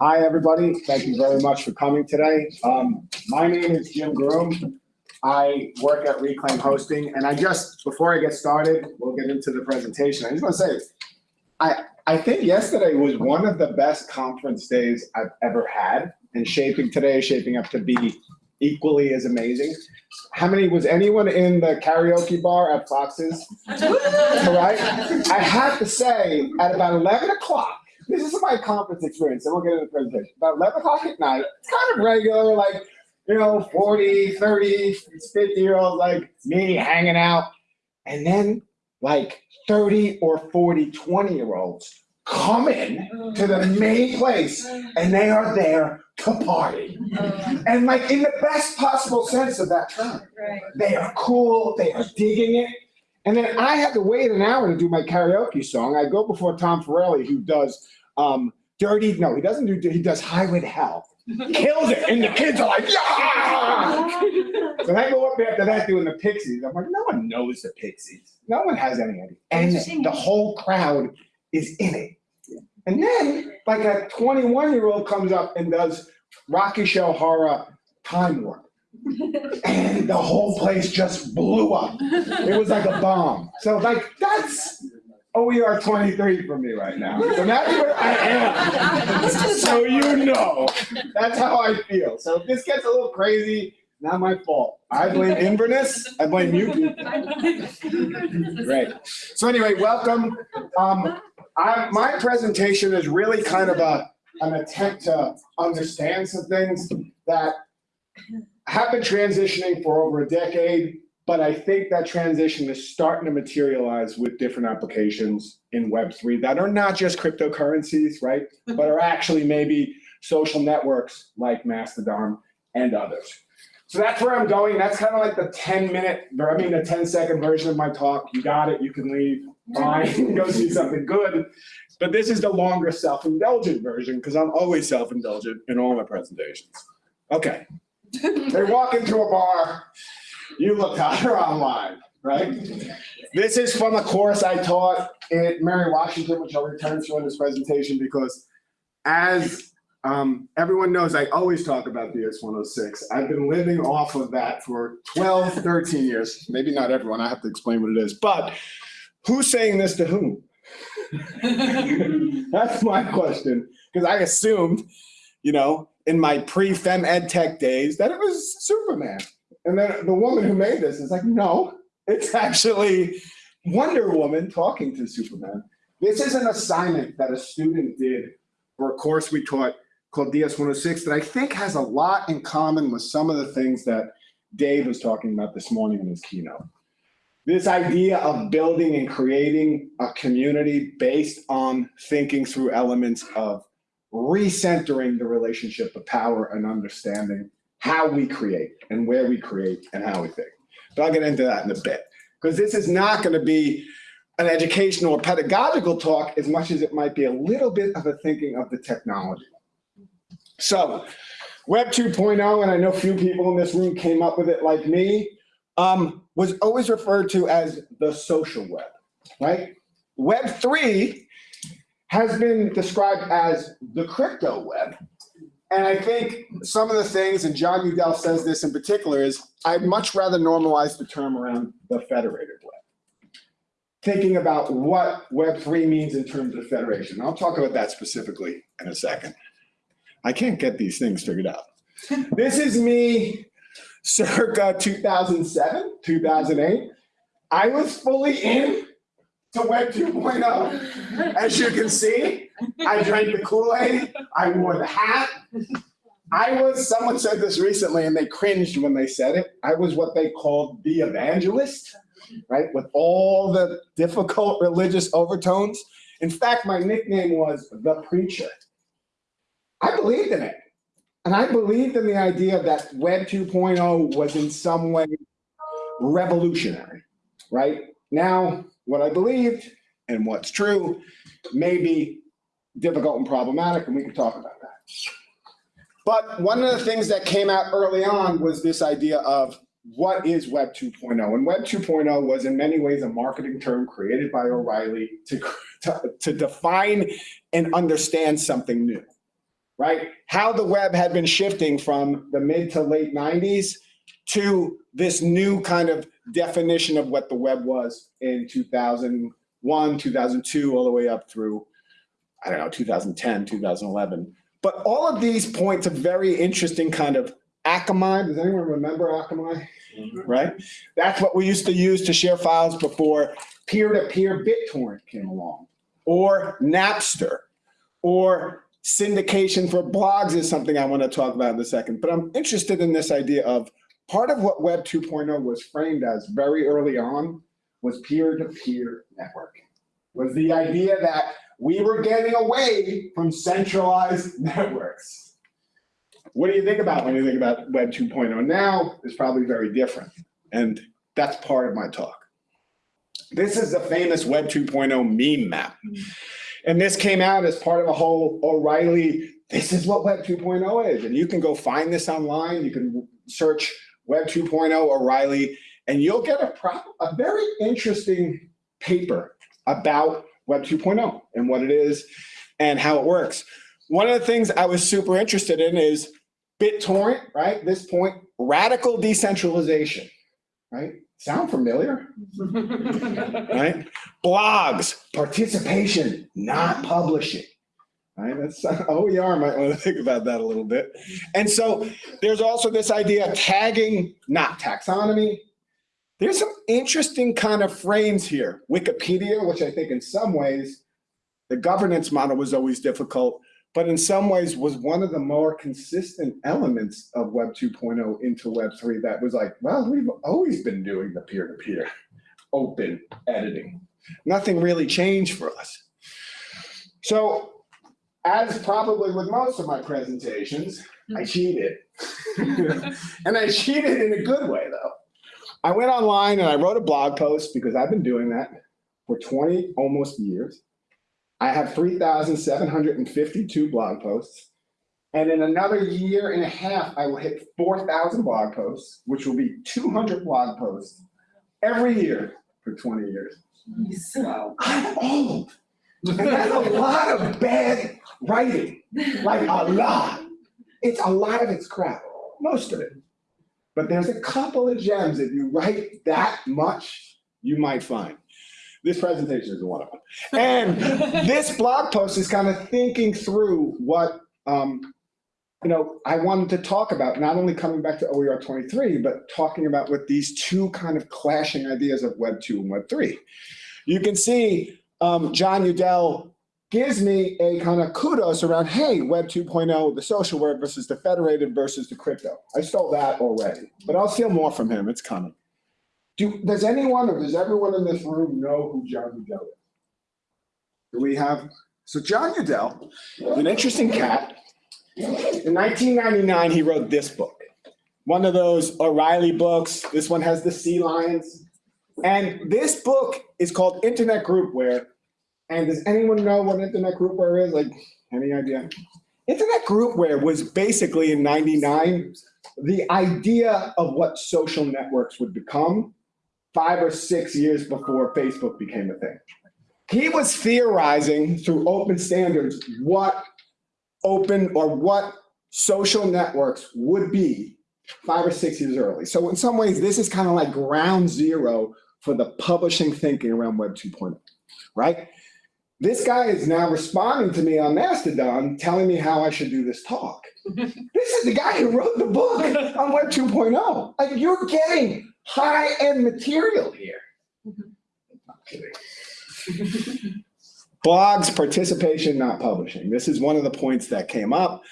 Hi, everybody. Thank you very much for coming today. Um, my name is Jim Groom. I work at Reclaim Hosting, and I just, before I get started, we'll get into the presentation. I just want to say, I, I think yesterday was one of the best conference days I've ever had, and shaping today is shaping up to be equally as amazing. How many, was anyone in the karaoke bar at Fox's? Right? I have to say, at about 11 o'clock, this is my conference experience, and we'll get into the presentation. About 11 o'clock at night, it's kind of regular, like, you know, 40, 30, 50 year olds like me hanging out. And then like 30 or 40, 20 year olds come in to the main place and they are there to party. Uh-huh. And like in the best possible sense of that term. They are cool, they are digging it. And then I had to wait an hour to do my karaoke song. I go before Tom Farrelly, who does um, dirty, no, he doesn't do, he does Highway to Hell. Kills it, and the kids are like, yeah! So I go up after that doing the Pixies. I'm like, no one knows the Pixies. No one has any idea. And the whole crowd is in it. And then, like a 21 year old comes up and does Rocky Show Horror Time Warp. And the whole place just blew up. It was like a bomb. So like that's OER 23 for me right now. So that's where I am. So you know, that's how I feel. So if this gets a little crazy, not my fault. I blame Inverness. I blame you people. Great. So anyway, welcome. Um, I, my presentation is really kind of a, an attempt to understand some things that have been transitioning for over a decade, but I think that transition is starting to materialize with different applications in Web3 that are not just cryptocurrencies, right? Mm-hmm. But are actually maybe social networks like Mastodon and others. So that's where I'm going. That's kind of like the 10 minute, I mean, the 10 second version of my talk. You got it. You can leave. Fine. Go see something good. But this is the longer self-indulgent version because I'm always self-indulgent in all my presentations. Okay. They walk into a bar. You look hotter online, right? This is from a course I taught at Mary Washington, which I'll return to in this presentation because as um, everyone knows I always talk about DS-106. I've been living off of that for 12, 13 years. Maybe not everyone, I have to explain what it is. But who's saying this to whom? That's my question. Because I assumed, you know, in my pre-fem ed tech days that it was Superman. And then the woman who made this is like, no, it's actually Wonder Woman talking to Superman. This is an assignment that a student did for a course we taught called DS-106 that I think has a lot in common with some of the things that Dave was talking about this morning in his keynote. This idea of building and creating a community based on thinking through elements of recentering the relationship of power and understanding how we create and where we create and how we think. But I'll get into that in a bit because this is not going to be an educational or pedagogical talk as much as it might be a little bit of a thinking of the technology. So Web 2.0, and I know few people in this room came up with it like me, um, was always referred to as the social web, right? Web 3 has been described as the crypto web. And I think some of the things, and Jon Udell says this in particular, is I'd much rather normalize the term around the federated web. Thinking about what Web3 means in terms of federation. I'll talk about that specifically in a second. I can't get these things figured out. this is me circa 2007, 2008. I was fully in to Web 2.0. As you can see, I drank the Kool-Aid, I wore the hat. I was, someone said this recently and they cringed when they said it. I was what they called the evangelist, right? With all the difficult religious overtones. In fact, my nickname was the preacher. I believed in it. And I believed in the idea that Web 2.0 was in some way revolutionary, right? Now, what I believed and what's true may be difficult and problematic, and we can talk about that. But one of the things that came out early on was this idea of what is Web 2.0? And Web 2.0 was in many ways a marketing term created by O'Reilly to, to, to define and understand something new, right? How the web had been shifting from the mid to late 90s to this new kind of definition of what the web was in 2001, 2002, all the way up through, I don't know, 2010, 2011. But all of these point to very interesting kind of Akamai. Does anyone remember Akamai? Mm-hmm. Right? That's what we used to use to share files before peer-to-peer BitTorrent came along, or Napster, or syndication for blogs is something I want to talk about in a second. But I'm interested in this idea of part of what Web 2.0 was framed as very early on was peer-to-peer networking, was the idea that we were getting away from centralized networks. What do you think about when you think about Web 2.0 now? It's probably very different. And that's part of my talk. This is the famous Web 2.0 meme map. And this came out as part of a whole O'Reilly, this is what Web 2.0 is. And you can go find this online. You can search Web 2.0 O'Reilly, and you'll get a, a very interesting paper about Web 2.0 and what it is and how it works. One of the things I was super interested in is BitTorrent, right? This point, radical decentralization, right? Sound familiar? right? Blogs, participation, not publishing. Right? That's oh, OER might want to think about that a little bit. And so there's also this idea of tagging, not taxonomy. There's some interesting kind of frames here. Wikipedia, which I think in some ways, the governance model was always difficult, but in some ways was one of the more consistent elements of Web 2.0 into Web 3 that was like, well, we've always been doing the peer-to-peer -peer open editing. Nothing really changed for us. So as probably with most of my presentations, I mm. cheated. and I cheated in a good way though. I went online and I wrote a blog post because I've been doing that for 20 almost years. I have 3,752 blog posts. And in another year and a half, I will hit 4,000 blog posts, which will be 200 blog posts every year for 20 years. Wow. I'm old. And that's a lot of bad writing, like a lot. It's a lot of it's crap, most of it. But there's a couple of gems if you write that much, you might find. This presentation is one of them. And this blog post is kind of thinking through what um, you know, I wanted to talk about, not only coming back to OER 23, but talking about what these two kind of clashing ideas of Web 2 and Web 3. You can see um, Jon Udell gives me a kind of kudos around, hey, Web 2.0, the social web versus the federated versus the crypto. I stole that already, but I'll steal more from him. It's coming. Do, does anyone or does everyone in this room know who Jon Udell is? Do we have? So Jon Udell, an interesting cat. In 1999, he wrote this book, one of those O'Reilly books. This one has the sea lions. And this book is called Internet Groupware. And does anyone know what Internet Groupware is? Like, any idea? Internet Groupware was basically in 99, the idea of what social networks would become five or six years before Facebook became a thing. He was theorizing through open standards what open or what social networks would be five or six years early. So in some ways, this is kind of like ground zero for the publishing thinking around Web 2.0, right? This guy is now responding to me on Mastodon, telling me how I should do this talk. this is the guy who wrote the book on Web 2.0. Like you're getting high-end material here. Kidding. Blogs, participation, not publishing. This is one of the points that came up.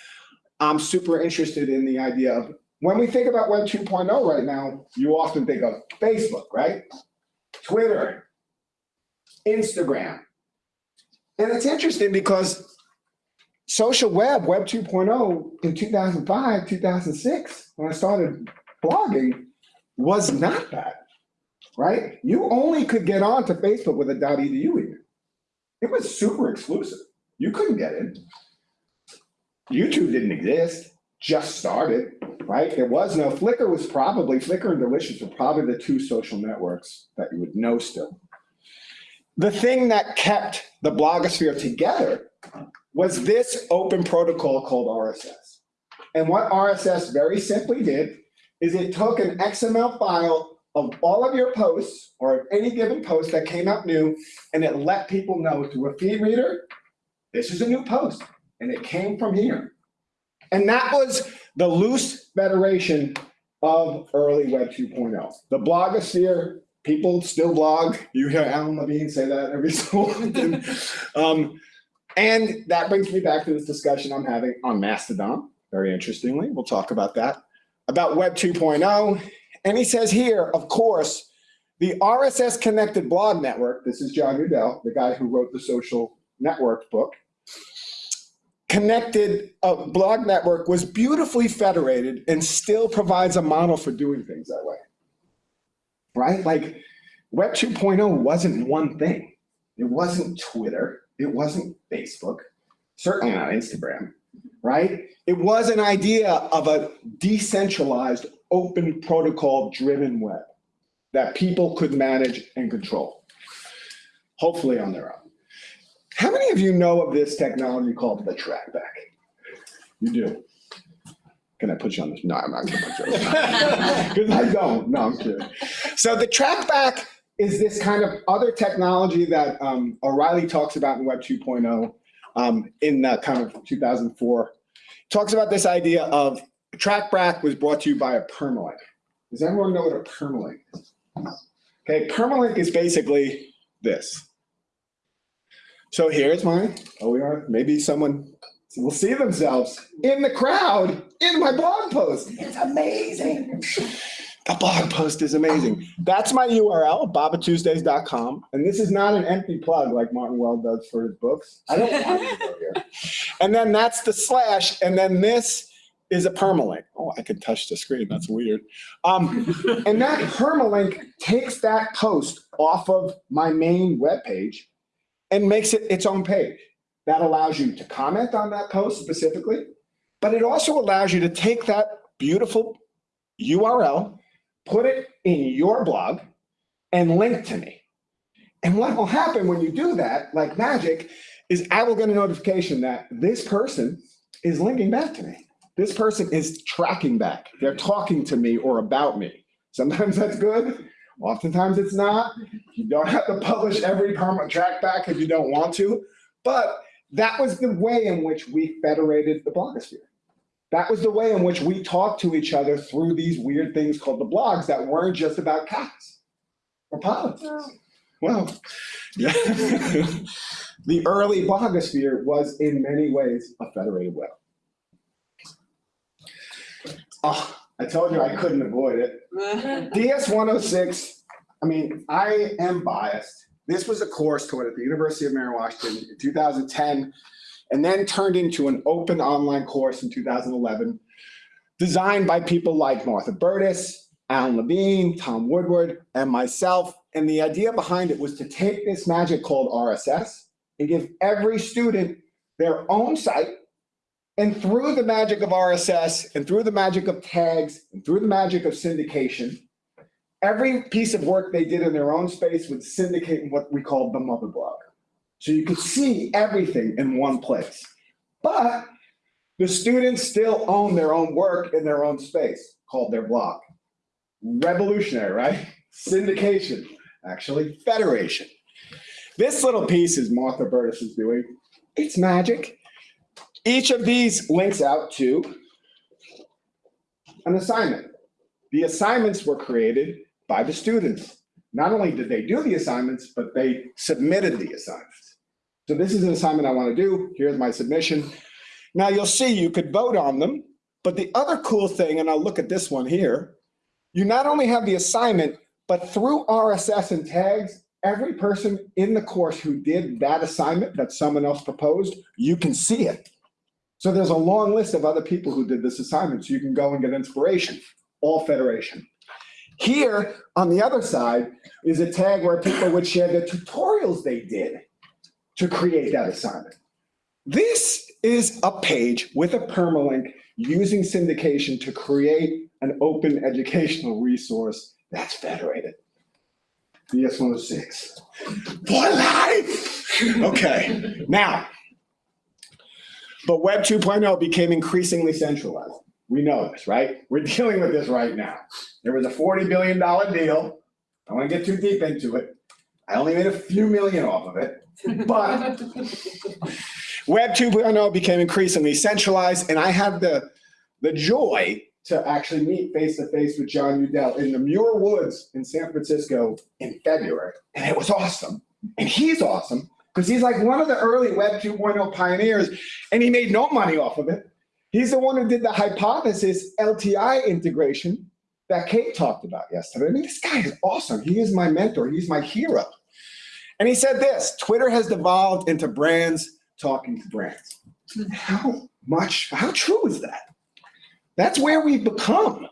I'm super interested in the idea of when we think about Web 2.0 right now, you often think of Facebook, right? Twitter, Instagram. And it's interesting because social web, Web 2.0 in 2005, 2006, when I started blogging, was not that, right? You only could get onto Facebook with a .edu even. It was super exclusive. You couldn't get in. YouTube didn't exist, just started, right? There was no, Flickr was probably, Flickr and Delicious were probably the two social networks that you would know still. The thing that kept the blogosphere together was this open protocol called RSS. And what RSS very simply did is it took an XML file of all of your posts or of any given post that came out new, and it let people know through a feed reader, this is a new post, and it came from here. And that was the loose federation of early Web 2.0. The blogosphere, people still blog. You hear Alan Levine say that every so often. um, and that brings me back to this discussion I'm having on Mastodon. Very interestingly, we'll talk about that, about Web 2.0. And he says here, of course, the RSS connected blog network, this is Jon Udell, the guy who wrote the social network book, connected uh, blog network was beautifully federated and still provides a model for doing things that way. Right? Like Web 2.0 wasn't one thing. It wasn't Twitter. It wasn't Facebook. Certainly not Instagram. Right? It was an idea of a decentralized, open protocol driven web that people could manage and control, hopefully on their own. How many of you know of this technology called the trackback? You do. Can I put you on this? No, I'm not gonna put you on this. Because I don't. No, I'm kidding. So the trackback is this kind of other technology that um, O'Reilly talks about in Web 2.0 um, in uh, kind of 2004. Talks about this idea of trackback was brought to you by a permalink. Does everyone know what a permalink is? Okay, permalink is basically this. So here's my OER. Maybe someone will see themselves in the crowd in my blog post. It's amazing. The blog post is amazing. That's my URL, bavatuesdays.com. And this is not an empty plug like Martin Weller does for his books. I don't want to go here. And then that's the slash. And then this is a permalink. Oh, I can touch the screen. That's weird. Um, and that permalink takes that post off of my main web page and makes it its own page. That allows you to comment on that post specifically, but it also allows you to take that beautiful URL, put it in your blog, and link to me. And what will happen when you do that, like magic, is I will get a notification that this person is linking back to me. This person is tracking back. They're talking to me or about me. Sometimes that's good. Oftentimes it's not. You don't have to publish every permanent track back if you don't want to. But that was the way in which we federated the blogosphere. That was the way in which we talked to each other through these weird things called the blogs that weren't just about cats or politics. Well, yeah. the early blogosphere was in many ways a federated web. Oh, I told you I couldn't avoid it. DS 106, I mean, I am biased. This was a course taught at the University of Mary Washington in 2010, and then turned into an open online course in 2011, designed by people like Martha Burtis, Alan Levine, Tom Woodward, and myself. And the idea behind it was to take this magic called RSS and give every student their own site and through the magic of RSS and through the magic of tags and through the magic of syndication, every piece of work they did in their own space would syndicate in what we call the mother blog. So you could see everything in one place. But the students still own their own work in their own space called their blog. Revolutionary, right? Syndication, actually federation. This little piece is Martha Burtis is doing. It's magic. Each of these links out to an assignment. The assignments were created by the students. Not only did they do the assignments, but they submitted the assignments. So this is an assignment I want to do. Here's my submission. Now you'll see you could vote on them, but the other cool thing, and I'll look at this one here, you not only have the assignment, but through RSS and tags, every person in the course who did that assignment that someone else proposed, you can see it. So there's a long list of other people who did this assignment, so you can go and get inspiration, all federation. Here, on the other side, is a tag where people would share the tutorials they did to create that assignment. This is a page with a permalink using syndication to create an open educational resource that's federated. DS-106. For life! Okay, now, but Web 2.0 became increasingly centralized. We know this, right? We're dealing with this right now. There was a $40 billion deal. I don't want to get too deep into it. I only made a few million off of it, but Web 2.0 became increasingly centralized, and I had the, the joy to actually meet face to face with Jon Udell in the Muir Woods in San Francisco in February. And it was awesome. And he's awesome because he's like one of the early Web 2.0 pioneers, and he made no money off of it. He's the one who did the hypothesis LTI integration that Kate talked about yesterday. I mean, this guy is awesome. He is my mentor. He's my hero. And he said this, Twitter has devolved into brands talking to brands. How much, how true is that? That's where we've become.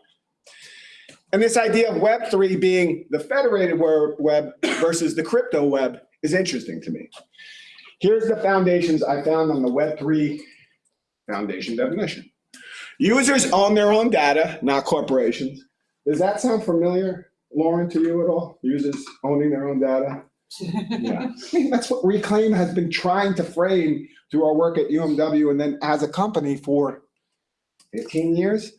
And this idea of Web3 being the federated web versus the crypto web is interesting to me. Here's the foundations I found on the Web3 foundation definition. Users own their own data, not corporations. Does that sound familiar, Lauren, to you at all? Users owning their own data? Yeah, I mean, that's what Reclaim has been trying to frame through our work at UMW and then as a company for 15 years.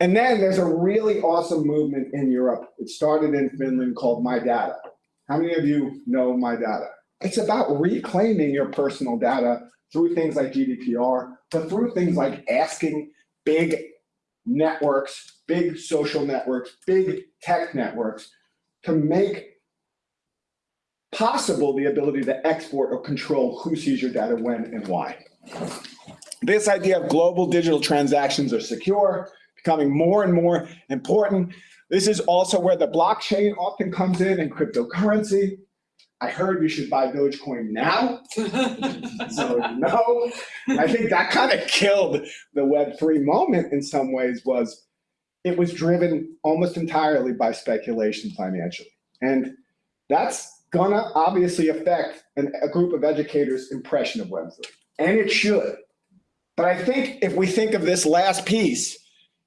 And then there's a really awesome movement in Europe. It started in Finland called My Data. How many of you know My Data? It's about reclaiming your personal data through things like GDPR, but through things like asking big networks, big social networks, big tech networks to make possible the ability to export or control who sees your data when and why. This idea of global digital transactions are secure, becoming more and more important. This is also where the blockchain often comes in and cryptocurrency. I heard you should buy Dogecoin now. so no, I think that kind of killed the Web3 moment in some ways was it was driven almost entirely by speculation financially. And that's gonna obviously affect an, a group of educators' impression of Web3, and it should. But I think if we think of this last piece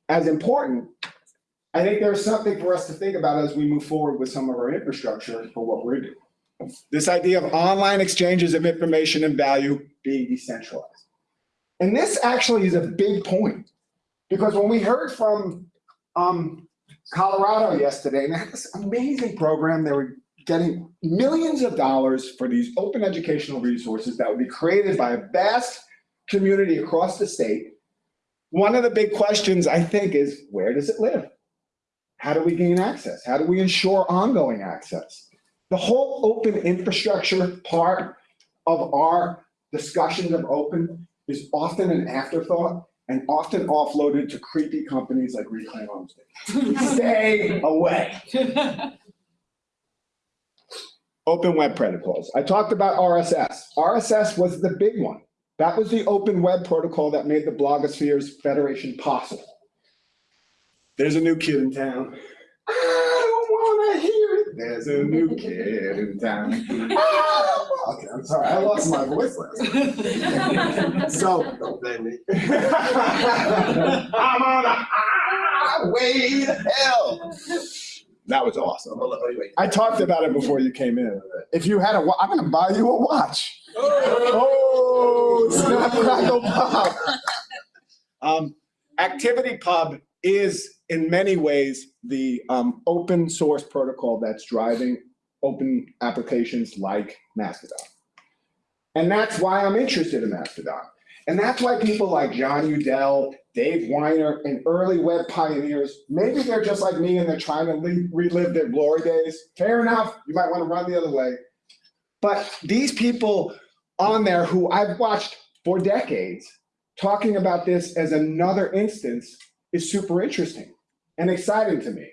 as important, I think there's something for us to think about as we move forward with some of our infrastructure for what we're doing. This idea of online exchanges of information and value being decentralized. And this actually is a big point because when we heard from um, Colorado yesterday, and had this amazing program, they were getting millions of dollars for these open educational resources that would be created by a vast community across the state. One of the big questions I think is where does it live? How do we gain access? How do we ensure ongoing access? The whole open infrastructure part of our discussions of open is often an afterthought and often offloaded to creepy companies like Reclaim Homestead. Stay away. Open web protocols. I talked about RSS. RSS was the big one. That was the open web protocol that made the blogosphere's federation possible. There's a new kid in town. I don't want to hear. There's a new kid in town. okay, I'm sorry. I lost my voice last night. so, don't blame me. I'm on a highway to hell. That was awesome. I talked about it before you came in. If you had a, I'm going to buy you a watch. Oh, snap, crackle, pop. Um, ActivityPub is in many ways the um, open source protocol that's driving open applications like Mastodon. And that's why I'm interested in Mastodon. And that's why people like Jon Udell, Dave Winer, and early web pioneers, maybe they're just like me and they're trying to relive their glory days. Fair enough, you might want to run the other way. But these people on there who I've watched for decades talking about this as another instance is super interesting and exciting to me.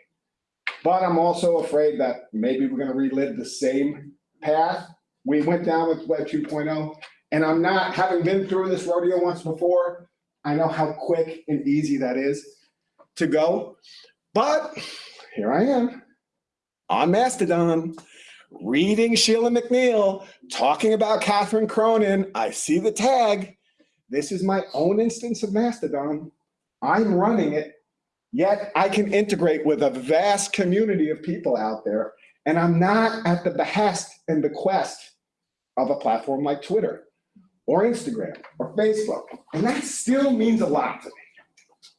But I'm also afraid that maybe we're going to relive the same path we went down with Web 2.0 and I'm not, having been through this rodeo once before, I know how quick and easy that is to go. But here I am on Mastodon, reading Sheila MacNeill, talking about Catherine Cronin. I see the tag. This is my own instance of Mastodon. I'm running it, yet I can integrate with a vast community of people out there And I'm not at the behest and bequest of a platform like Twitter or Instagram or Facebook. And that still means a lot to me,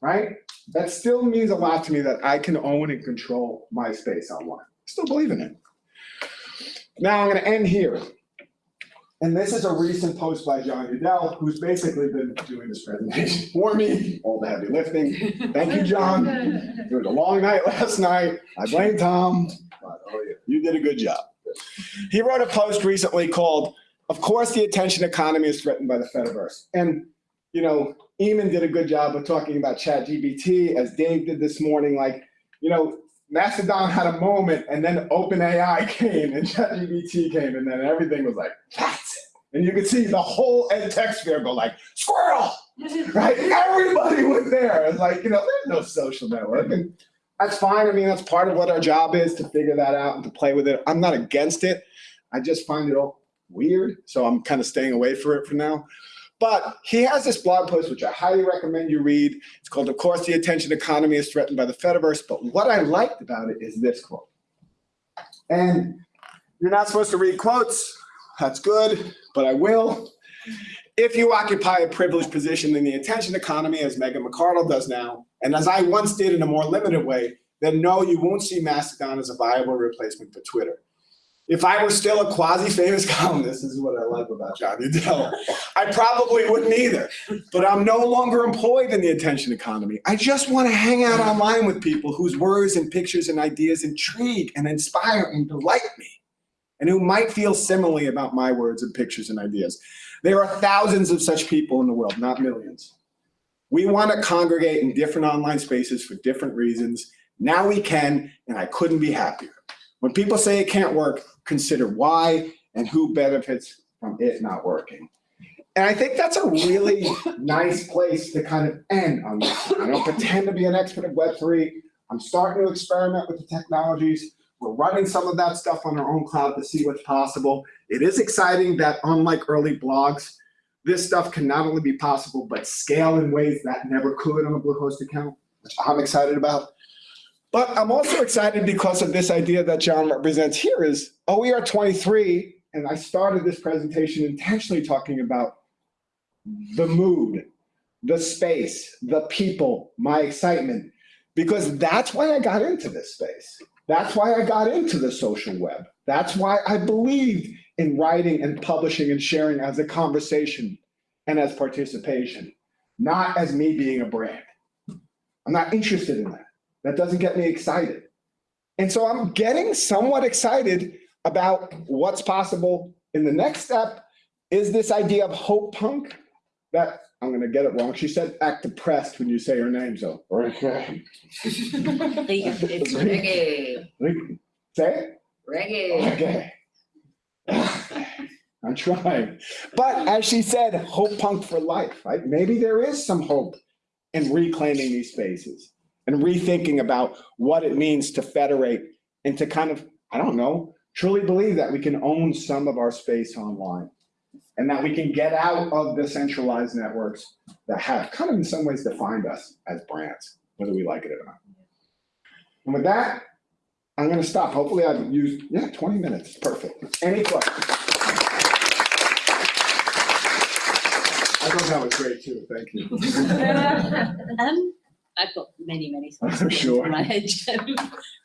right? That still means a lot to me that I can own and control my space online. I still believe in it. Now I'm gonna end here. And this is a recent post by Jon Udell, who's basically been doing this presentation for me, all the heavy lifting. Thank you, John. It was a long night last night. I blame Tom. oh, You did a good job. He wrote a post recently called, Of course, the attention economy is threatened by the Fediverse. And, you know, Eamon did a good job of talking about ChatGPT, as Dave did this morning. Like, you know, Mastodon had a moment, and then OpenAI came, and ChatGPT came, and then everything was like, it. And you could see the whole ed tech sphere go like, squirrel, right? Everybody was there. It's like, you know, there's no social network. And that's fine. I mean, that's part of what our job is to figure that out and to play with it. I'm not against it. I just find it all weird. So I'm kind of staying away from it for now. But he has this blog post, which I highly recommend you read. It's called, Of course, the attention economy is threatened by the Fediverse. But what I liked about it is this quote. And you're not supposed to read quotes. That's good, but I will. If you occupy a privileged position in the attention economy, as Megan McArdle does now, and as I once did in a more limited way, then no, you won't see Mastodon as a viable replacement for Twitter. If I were still a quasi-famous columnist, this is what I love about Jon Udell, I probably wouldn't either. But I'm no longer employed in the attention economy. I just want to hang out online with people whose words and pictures and ideas intrigue and inspire and delight me, and who might feel similarly about my words and pictures and ideas. There are thousands of such people in the world, not millions. We want to congregate in different online spaces for different reasons. Now we can, and I couldn't be happier. When people say it can't work, consider why and who benefits from it not working. And I think that's a really nice place to kind of end on this. I don't pretend to be an expert at Web3. I'm starting to experiment with the technologies. We're running some of that stuff on our own cloud to see what's possible. It is exciting that unlike early blogs, this stuff can not only be possible, but scale in ways that never could on a Bluehost account, which I'm excited about. But I'm also excited because of this idea that John represents here is oh, OER 23, and I started this presentation intentionally talking about the mood, the space, the people, my excitement, because that's why I got into this space. That's why I got into the social web. That's why I believed in writing and publishing and sharing as a conversation and as participation, not as me being a brand. I'm not interested in that. That doesn't get me excited. And so I'm getting somewhat excited about what's possible in the next step is this idea of hope punk that I'm going to get it wrong. She said act depressed when you say her name. So, okay. It's reggae, Say it. reggae. Okay. I'm trying. But as she said, hope punk for life, right? Maybe there is some hope in reclaiming these spaces and rethinking about what it means to federate and to kind of, I don't know, truly believe that we can own some of our space online and that we can get out of the centralized networks that have kind of in some ways defined us as brands, whether we like it or not. And with that, I'm gonna stop. Hopefully I've used, yeah, 20 minutes, perfect. Any questions? I thought that was great too, thank you. Um, I've got many, many thoughts I'm sure. through my head, Jim.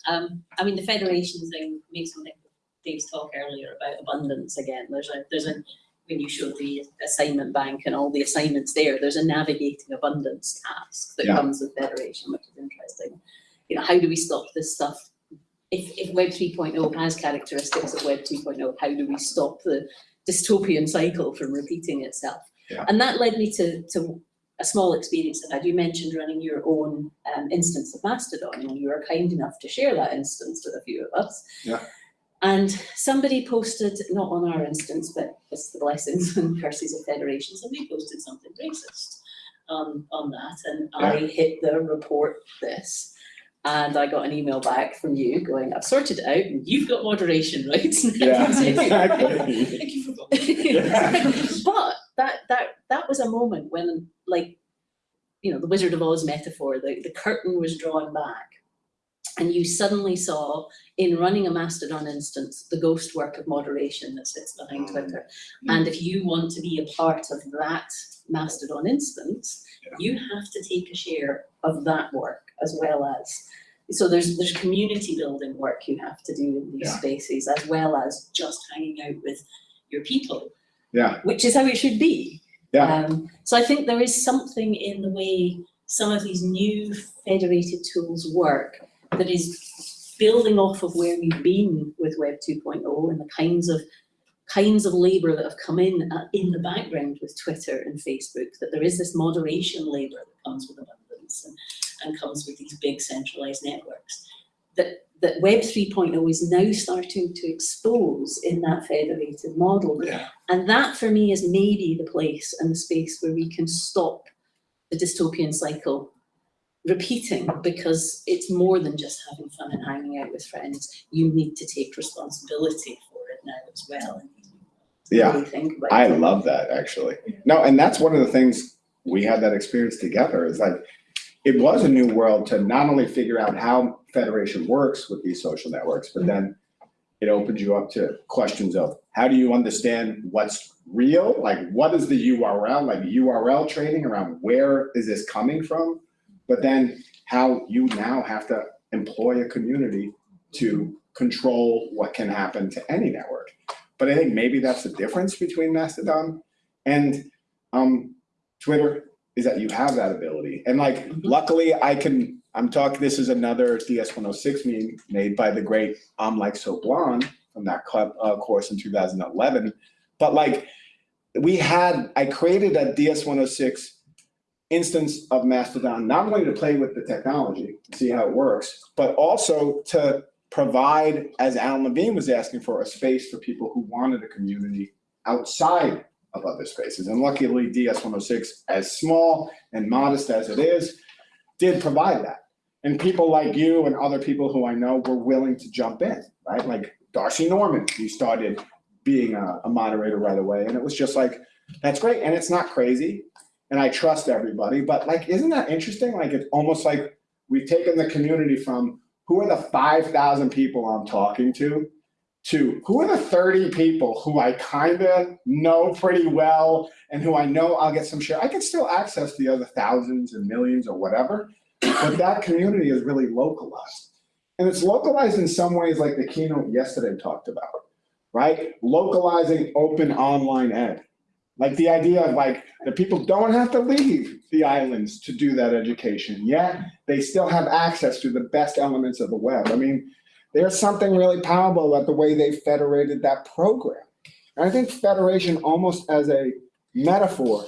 Um, I mean, the federation thing makes me think Dave's talk earlier about abundance again. There's a, there's a, when you showed the assignment bank and all the assignments there, there's a navigating abundance task that Yeah. comes with federation, which is interesting. You know, how do we stop this stuff? If, if Web 3.0 has characteristics of Web 2.0, how do we stop the dystopian cycle from repeating itself? Yeah. And that led me to, to a small experience that I You mentioned running your own um, instance of Mastodon, and you were kind enough to share that instance with a few of us. Yeah. And somebody posted, not on our instance, but it's the blessings and curses of federation, somebody posted something racist um, on that, and I hit the report this. And I got an email back from you going, I've sorted it out, and you've got moderation rights. Yeah, exactly. Thank you for But that that that was a moment when like, you know, the Wizard of Oz metaphor, the, the curtain was drawn back. And you suddenly saw in running a Mastodon instance, the ghost work of moderation that sits behind Mm. Twitter. And if you want to be a part of that Mastodon instance, Yeah. you have to take a share of that work as well as, so there's, there's community building work you have to do in these Yeah. spaces as well as just hanging out with your people, Yeah, which is how it should be. yeah, Um, so I think there is something in the way some of these new federated tools work that is building off of where we've been with Web 2.0 and the kinds of kinds of labour that have come in uh, in the background with Twitter and Facebook, that there is this moderation labour that comes with abundance and, and comes with these big centralised networks. That, that Web 3.0 is now starting to expose in that federated model. yeah, And that for me is maybe the place and the space where we can stop the dystopian cycle repeating because it's more than just having fun and hanging out with friends. You need to take responsibility for it now as well. yeah. I it. love that actually. No, and that's one of the things we had that experience together is like, it was a new world to not only figure out how federation works with these social networks, but then it opens you up to questions of how do you understand what's real? Like what is the URL, like URL trading around where is this coming from? But then how you now have to employ a community to control what can happen to any network. But I think maybe that's the difference between Mastodon and um, Twitter is that you have that ability. And like, Mhm. luckily I can, I'm talking, this is another DS one oh six meme made by the great I'm Like So Blonde from that club, uh, course in two thousand eleven. But like, we had, I created a DS one oh six instance of Mastodon, not only to play with the technology, see how it works, but also to provide, as Alan Levine was asking for, a space for people who wanted a community outside of other spaces. And luckily DS one oh six, as small and modest as it is, did provide that. And people like you and other people who I know were willing to jump in, right? Like D'Arcy Norman, who started being a, a moderator right away. And it was just like, that's great. And it's not crazy. And I trust everybody. But like, isn't that interesting? Like, it's almost like we've taken the community from who are the 5,000 people I'm talking to to who are the 30 people who I kind of know pretty well and who I know I'll get some share. I can still access the other thousands and millions or whatever, but that community is really localized. And it's localized in some ways like the keynote yesterday talked about, right? Localizing open online ed. Like the idea of like, that people don't have to leave the islands to do that education, yet they still have access to the best elements of the web. I mean, there's something really powerful about the way they federated that program. And I think federation almost as a metaphor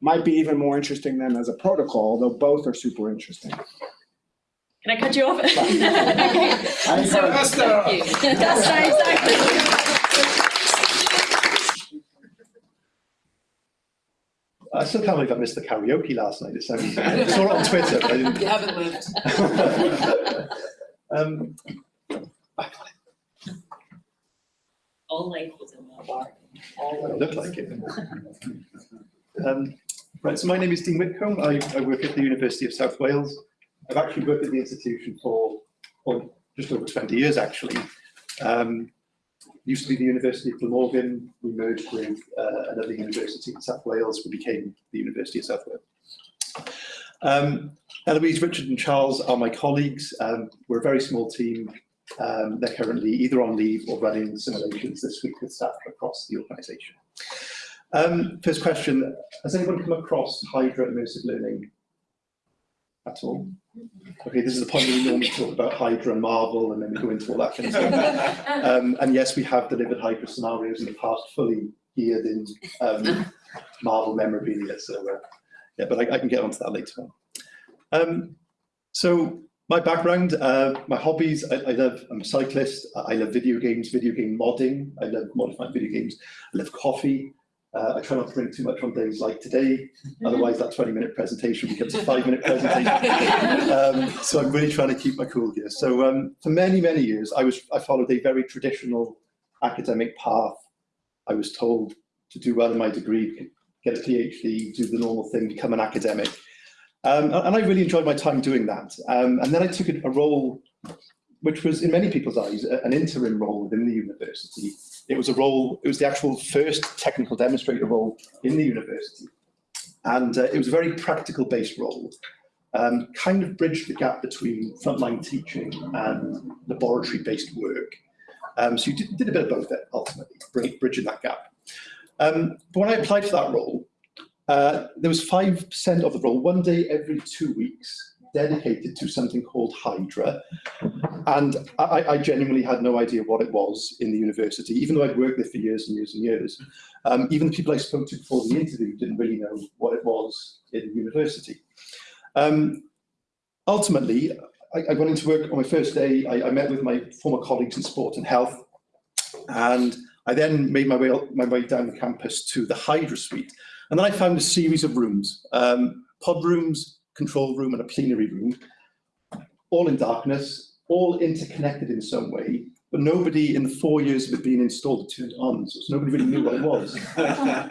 might be even more interesting than as a protocol, though both are super interesting. Can I cut you off? I So- Thank you. That's right, exactly. I still can't believe I missed the karaoke last night. It sounds, I saw it on Twitter, but I didn't. You haven't lived. Um, All life was in that bar. All it of looked like it. Um, Right, so my name is Dean Whitcomb. I, I work at the University of South Wales. I've actually worked at the institution for, well, just over 20 years, actually. Um, Used to be the University of Glamorgan. We merged with uh, another university in South Wales. We became the University of South Wales. Um, Eloise, Richard and Charles are my colleagues. Um, we're a very small team. Um, they're currently either on leave or running simulations this week with staff across the organisation. Um, first question, has anyone come across Hydra immersive learning at all? Okay, this is the point where we normally talk about Hydra and Marvel and then we go into all that kind of stuff. Um, and yes, we have delivered Hydra scenarios in the past fully geared in um, Marvel memorabilia. So uh, yeah, but I, I can get onto that later on. Um, so my background, uh, my hobbies, I, I love, I'm a cyclist. I love video games, video game modding. I love modifying video games. I love coffee. Uh, I try not to bring too much on days like today. Otherwise, that 20 minute presentation becomes a five minute presentation. um, so I'm really trying to keep my cool here. So um, for many, many years, I was I followed a very traditional academic path. I was told to do well in my degree, get a PhD, do the normal thing, become an academic. Um, and I really enjoyed my time doing that. Um, and then I took a role which was in many people's eyes an interim role within the university. It was a role, it was the actual first technical demonstrator role in the university. And uh, it was a very practical based role, um, kind of bridged the gap between frontline teaching and laboratory based work. Um, so you did, did a bit of both there, ultimately, bri- bridging that gap. Um, but when I applied for that role, uh, there was 5% of the role, one day every two weeks, dedicated to something called Hydra. And I, I genuinely had no idea what it was in the university, even though I'd worked there for years and years and years. Um, even the people I spoke to before the interview didn't really know what it was in the university. Um, ultimately, I, I went into work on my first day. I, I met with my former colleagues in sport and health, and I then made my way my way down the campus to the Hydra suite, and then I found a series of rooms, um, pod rooms, control room, and a plenary room, all in darkness, all interconnected in some way. But nobody in the four years of it being installed turned it on, so nobody really knew what it was.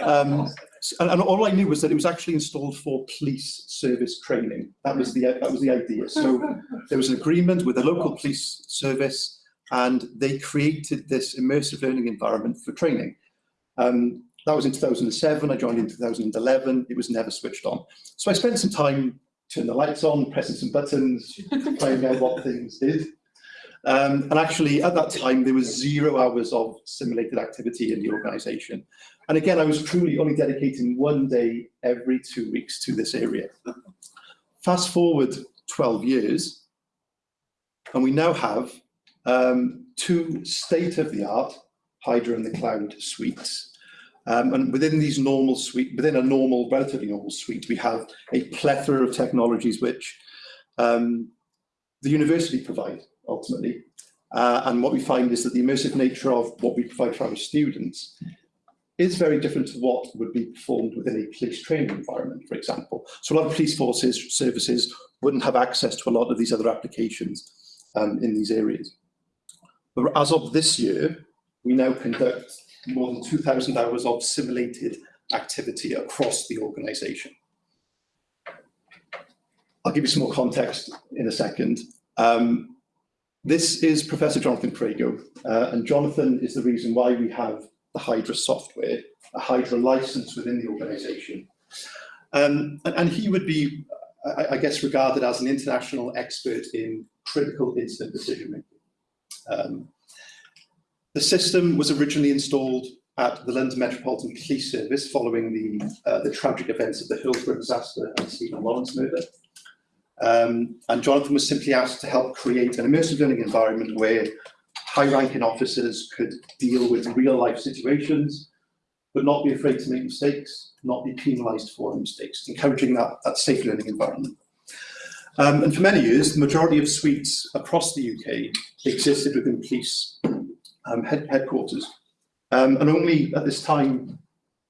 Um, and, and all I knew was that it was actually installed for police service training. That was the that was the idea. So there was an agreement with the local police service, and they created this immersive learning environment for training. Um, that was in 2007. I joined in 2011. It was never switched on. So I spent some time turning the lights on, pressing some buttons, finding out what things did. Um, and actually, at that time, there was zero hours of simulated activity in the organisation. And again, I was truly only dedicating one day every two weeks to this area. Fast forward 12 years, and we now have um, two state-of-the-art Hydra in the Cloud suites. Um, and within these normal suite, within a normal, relatively normal suite, we have a plethora of technologies which um, the university provide ultimately. Uh, and what we find is that the immersive nature of what we provide for our students is very different to what would be performed within a police training environment, for example. So a lot of police forces services wouldn't have access to a lot of these other applications um, in these areas. But as of this year, we now conduct more than 2,000 hours of simulated activity across the organisation. I'll give you some more context in a second. Um, this is Professor Jonathan Crego, uh, and Jonathan is the reason why we have the Hydra software, a Hydra license within the organisation. Um, and, and he would be, I, I guess, regarded as an international expert in critical incident decision making. Um, the system was originally installed at the London Metropolitan Police Service following the, uh, the tragic events of the Hillsborough disaster and Stephen Lawrence murder. Um, and Jonathan was simply asked to help create an immersive learning environment where high-ranking officers could deal with real-life situations, but not be afraid to make mistakes, not be penalised for mistakes, encouraging that, that safe learning environment. Um, and for many years, the majority of suites across the UK existed within police um, head, headquarters. Um, and only at this time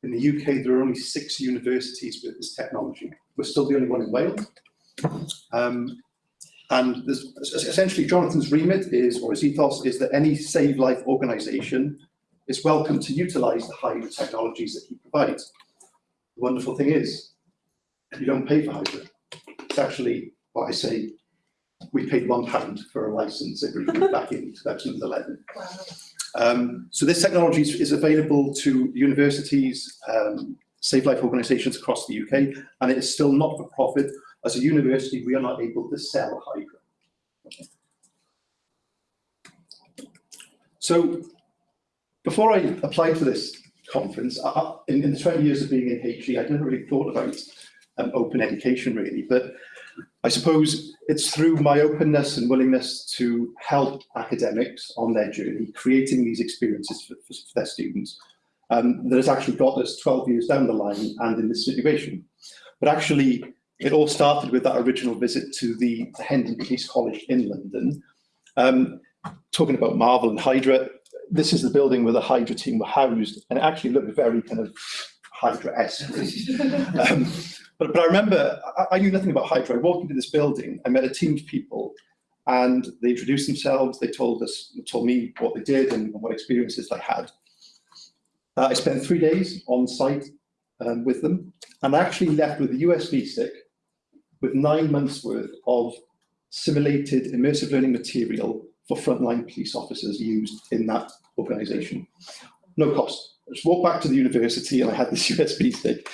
in the UK, there are only six universities with this technology. We're still the only one in Wales. Um, and essentially Jonathan's remit is, or his ethos, is that any Save Life organisation is welcome to utilise the Hydra technologies that he provides. The wonderful thing is, you don't pay for Hydra. It's actually what I say, we paid one pound for a license agreement back in 2011. Um, so this technology is, is available to universities, um, Save Life organisations across the UK, and it is still not for profit. As a university, we are not able to sell Hydra. So before I applied for this conference, I, I- in, in the 20 years of being in HE, I'd never really thought about um, open education really, but I suppose it's through my openness and willingness to help academics on their journey, creating these experiences for, for, for their students, um, that has actually got us 12 years down the line and in this situation. But actually, it all started with that original visit to the, Hendon Police College in London. Um, talking about Marvel and Hydra, this is the building where the Hydra team were housed, and it actually looked very kind of Hydra-esque. um, but, but I remember, I, I knew nothing about Hydra. I walked into this building, I met a team of people, and they introduced themselves, they told us, told me what they did and what experiences they had. Uh, I spent three days on site um, with them, and I actually left with a USB stick with nine months worth of simulated immersive learning material for frontline police officers used in that organisation. No cost. I just walked back to the university and I had this USB stick.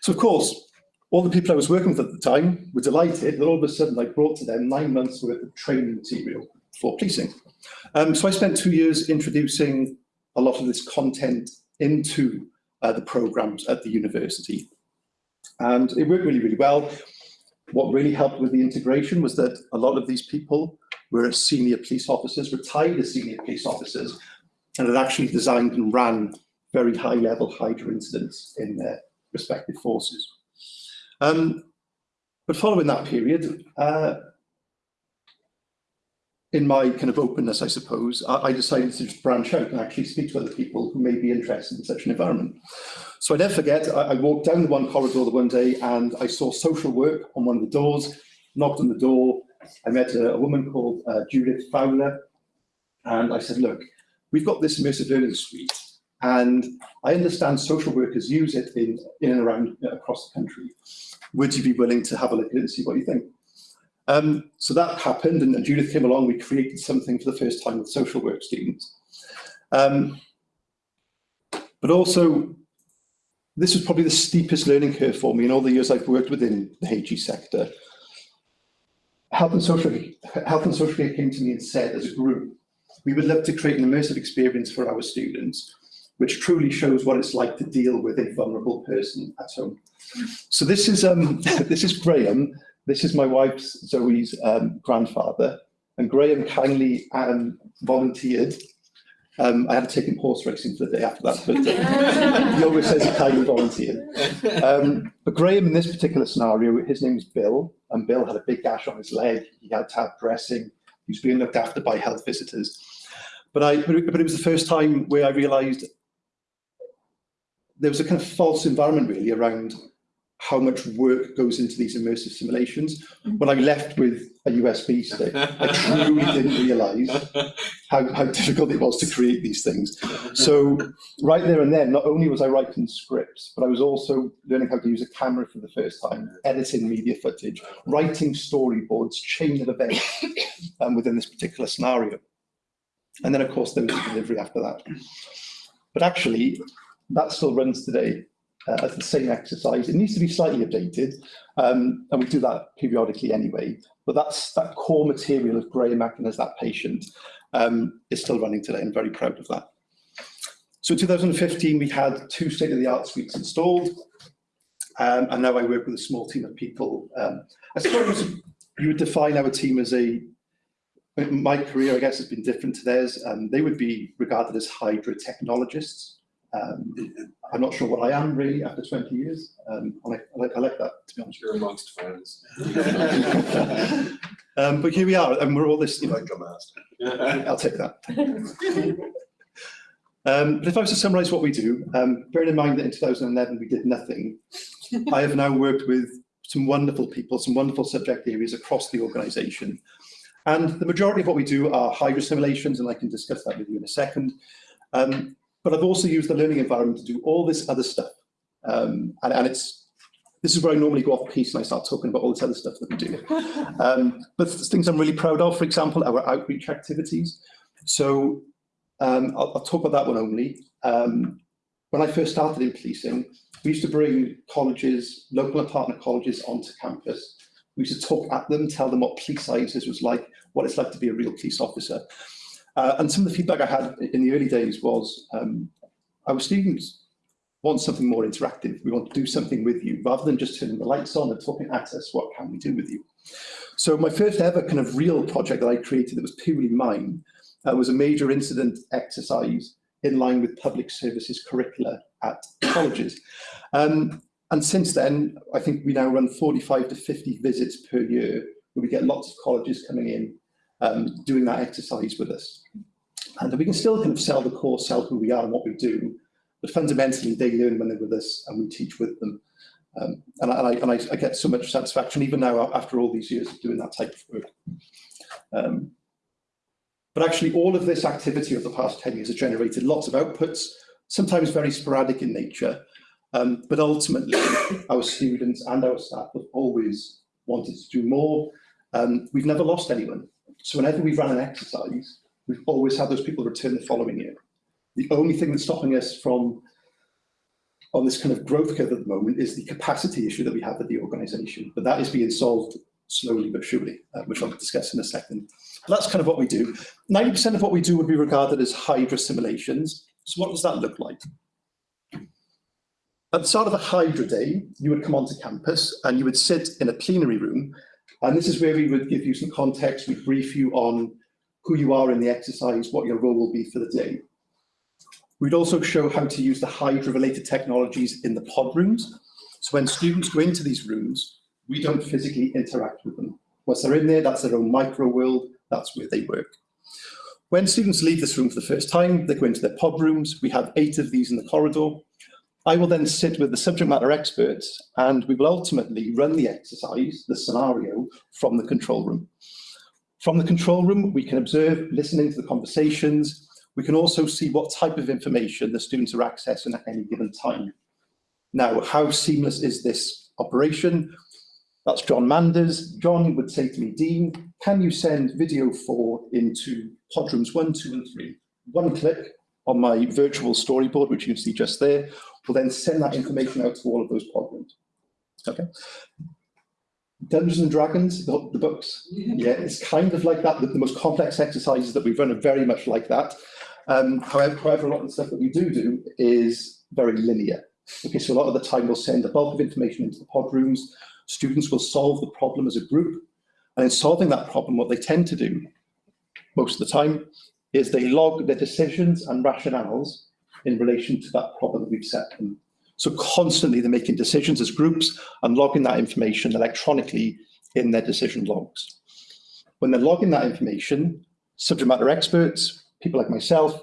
So of course, all the people I was working with at the time were delighted that all of a sudden I brought to them nine months worth of training material for policing. Um, so I spent two years introducing a lot of this content into uh, the programs at the university. And it worked really, really well. What really helped with the integration was that a lot of these people were senior police officers, retired as senior police officers, and had actually designed and ran very high level Hydra incidents in their respective forces. Um, but following that period, uh, in my kind of openness, I suppose, I, I decided to just branch out and actually speak to other people who may be interested in such an environment. So I never forget, I, I walked down the one corridor the one day and I saw social work on one of the doors, knocked on the door. I met a, a woman called uh, Judith Fowler and I said, look, we've got this immersive learning suite and I understand social workers use it in, in and around uh, across the country. Would you be willing to have a look at it and see what you think? Um, so that happened and, Judith came along, we created something for the first time with social work students. Um, but also, this was probably the steepest learning curve for me in all the years I've worked within the HE sector. Health and Social, Health and Social Care came to me and said, as a group, we would love to create an immersive experience for our students, which truly shows what it's like to deal with a vulnerable person at home. So this is um, this is Graham, this is my wife Zoe's um, grandfather, and Graham kindly um, volunteered. Um, I had to take him horse racing for the day after that, but uh, he always says he kindly volunteered. Um, but Graham, in this particular scenario, his name's Bill, and Bill had a big gash on his leg. He had to have dressing. He was being looked after by health visitors. But I, but it was the first time where I realised there was a kind of false environment really around how much work goes into these immersive simulations. When I left with a USB stick, I truly didn't realise how, how difficult it was to create these things. So right there and then, not only was I writing scripts, but I was also learning how to use a camera for the first time, editing media footage, writing storyboards, chain of events um, within this particular scenario. And then, of course, there was the delivery after that. But actually, that still runs today uh, as the same exercise. It needs to be slightly updated, um, and we do that periodically anyway. But that's that core material of Graham acting as that patient um, is still running today. I'm very proud of that. So in 2015, we had two state-of-the-art suites installed, um, and now I work with a small team of people. Um, I suppose you would define our team as a my career, I guess, has been different to theirs. Um, they would be regarded as Hydra technologists. Um, I'm not sure what I am really after 20 years. Um, I, like, I, like, I like that, to be honest. You're amongst friends. um, but here we are, and we're all this, you know, Like a master. I'll take that. Um, but if I was to summarise what we do, um, bearing in mind that in 2011 we did nothing, I have now worked with some wonderful people, some wonderful subject areas across the organisation. And the majority of what we do are Hydra simulations, and I can discuss that with you in a second. Um, but I've also used the learning environment to do all this other stuff. Um, and, and it's this is where I normally go off piece and I start talking about all this other stuff that we do. Um, but things I'm really proud of, for example, our outreach activities. So um, I'll, I'll, talk about that one only. Um, when I first started in policing, we used to bring colleges, local and partner colleges onto campus. We used to talk at them, tell them what police sciences was like, what it's like to be a real police officer. Uh, and some of the feedback I had in the early days was um, our students want something more interactive. We want to do something with you rather than just turning the lights on and talking at us. What can we do with you? So my first ever kind of real project that I created that was purely mine uh, was a major incident exercise in line with public services curricula at colleges. Um, and since then, I think we now run 45 to 50 visits per year where we get lots of colleges coming in um, doing that exercise with us. And we can still kind of sell the course, sell who we are and what we do, but fundamentally they learn when they're with us and we teach with them. Um, and, I, and, I, I, get so much satisfaction even now after all these years of doing that type of work. Um, but actually all of this activity of the past 10 years has generated lots of outputs, sometimes very sporadic in nature, um, but ultimately our students and our staff have always wanted to do more Um, we've never lost anyone. So whenever we've run an exercise, we've always had those people return the following year. The only thing that's stopping us from on this kind of growth curve at the moment is the capacity issue that we have at the organisation, but that is being solved slowly but surely, uh, which I'll discuss in a second. But that's kind of what we do. 90% of what we do would be regarded as Hydra simulations. So what does that look like? At the start of a Hydra day, you would come onto campus and you would sit in a plenary room. And this is where we would give you some context, we'd brief you on who you are in the exercise, what your role will be for the day. We'd also show how to use the Hydra-related technologies in the pod rooms. So when students go into these rooms, we don't physically interact with them. Once they're in there, that's their own micro world, that's where they work. When students leave this room for the first time, they go into their pod rooms. We have eight of these in the corridor. I will then sit with the subject matter experts and we will ultimately run the exercise, the scenario, from the control room. From the control room, we can observe, listening to the conversations. We can also see what type of information the students are accessing at any given time. Now, how seamless is this operation? That's John Manders. John would say to me, Dean, can you send video four into pod rooms one, two, and three? One click on my virtual storyboard, which you can see just there, will then send that information out to all of those pod rooms. Okay. Dungeons and Dragons, the, the books, yeah, it's kind of like that. The, the most complex exercises that we've run are very much like that. Um, however, however, a lot of the stuff that we do do is very linear. Okay, so a lot of the time we'll send a bulk of information into the pod rooms. Students will solve the problem as a group. And in solving that problem, what they tend to do most of the time is they log their decisions and rationales in relation to that problem that we've set them. So constantly they're making decisions as groups and logging that information electronically in their decision logs. When they're logging that information, subject matter experts, people like myself,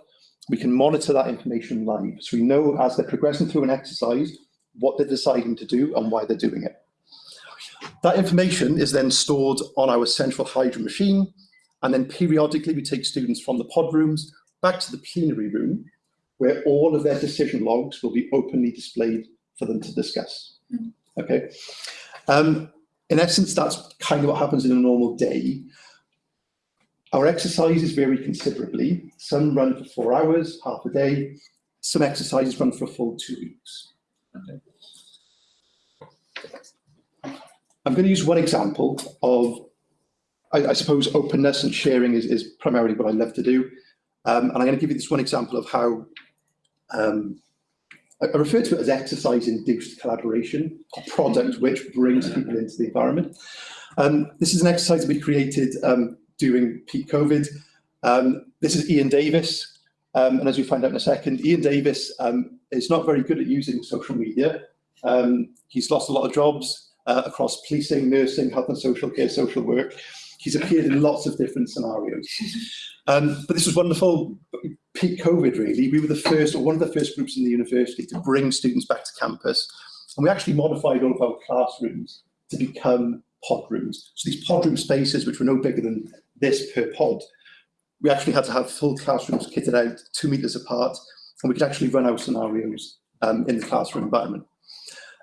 we can monitor that information live. So we know as they're progressing through an exercise, what they're deciding to do and why they're doing it. That information is then stored on our central Hydra machine, and then periodically we take students from the pod rooms back to the plenary room, where all of their decision logs will be openly displayed for them to discuss. Okay. Um, in essence, that's kind of what happens in a normal day. Our exercises vary considerably. Some run for four hours, half a day. Some exercises run for a full two weeks. Okay. I'm going to use one example of, I, I suppose, openness and sharing is, is primarily what I love to do. Um, and I'm going to give you this one example of how um, I, I refer to it as exercise-induced collaboration, a product which brings people into the environment. Um, this is an exercise we created um, during peak COVID. Um, this is Ian Davis, um, and as we find out in a second, Ian Davis is not very good at using social media. He's lost a lot of jobs uh, across policing, nursing, health and social care, social work. He's appeared in lots of different scenarios. Um, but this was wonderful. Peak COVID, really. We were the first, or one of the first groups in the university to bring students back to campus. And we actually modified all of our classrooms to become pod rooms. So these pod room spaces, which were no bigger than this per pod, we actually had to have full classrooms kitted out two meters apart, and we could actually run our scenarios um, in the classroom environment.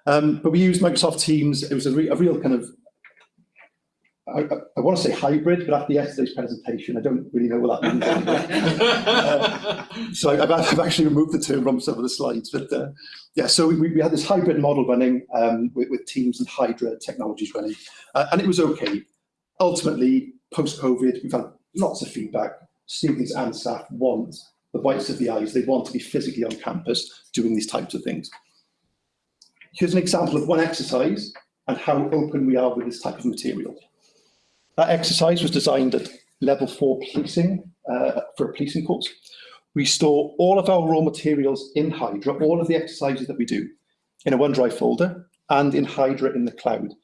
Um, but we used Microsoft Teams. It was a, re a real kind of, I, I, want to say hybrid, but after yesterday's presentation, I don't really know what that means. uh, so I, have actually removed the term from some of the slides. But uh, yeah, so we, we, had this hybrid model running um, with, with, Teams and Hydra technologies running, uh, and it was okay. Ultimately, post-COVID, we've had lots of feedback. Students and staff want the whites of the eyes. They want to be physically on campus doing these types of things. Here's an example of one exercise and how open we are with this type of material. That exercise was designed at level four policing uh, for a policing course. We store all of our raw materials in Hydra, all of the exercises that we do, in a OneDrive folder and in Hydra in the cloud.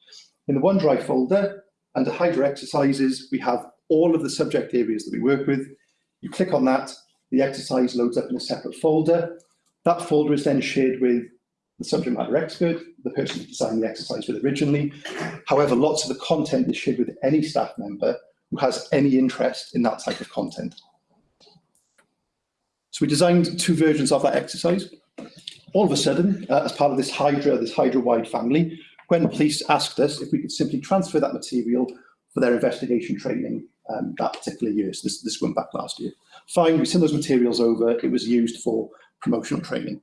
In the OneDrive folder, under Hydra exercises, we have all of the subject areas that we work with. You click on that, the exercise loads up in a separate folder. That folder is then shared with the subject matter expert, the person who designed the exercise with originally. However, lots of the content is shared with any staff member who has any interest in that type of content. So we designed two versions of that exercise. All of a sudden, uh, as part of this Hydra, this Hydra-wide family, Gwent Police asked us if we could simply transfer that material for their investigation training um, that particular year. So this, this went back last year. Fine, we sent those materials over. It was used for promotional training.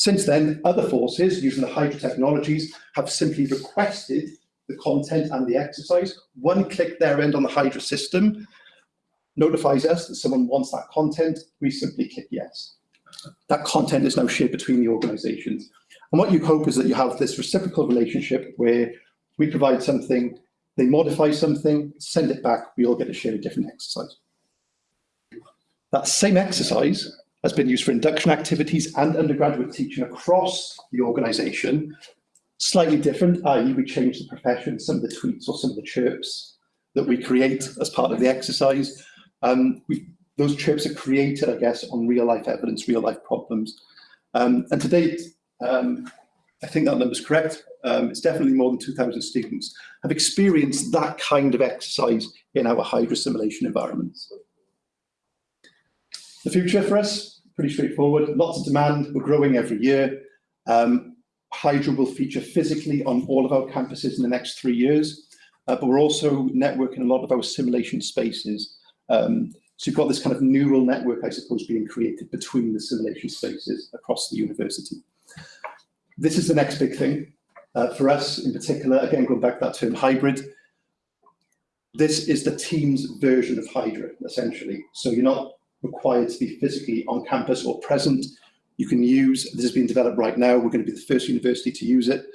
Since then, other forces using the Hydra technologies have simply requested the content and the exercise. One click their end on the Hydra system notifies us that someone wants that content. We simply click yes. That content is now shared between the organizations. And what you hope is that you have this reciprocal relationship where we provide something, they modify something, send it back, we all get to share a different exercise. That same exercise has been used for induction activities and undergraduate teaching across the organisation. Slightly different, i.e. we change the profession, some of the tweets or some of the chirps that we create as part of the exercise. Um, we, those chirps are created, I guess, on real life evidence, real life problems. Um, and to date, um, I think that number's correct. Um, it's definitely more than 2,000 students have experienced that kind of exercise in our Hydra simulation environments. The future for us, pretty straightforward. Lots of demand. We're growing every year. Um, Hydra will feature physically on all of our campuses in the next three years, uh, but we're also networking a lot of our simulation spaces. Um, so you've got this kind of neural network, I suppose, being created between the simulation spaces across the university. This is the next big thing. Uh, for us in particular, again, going back to that term hybrid, this is the Teams version of Hydra, essentially. So you're not required to be physically on campus or present. You can use, this is being developed right now, we're going to be the first university to use it.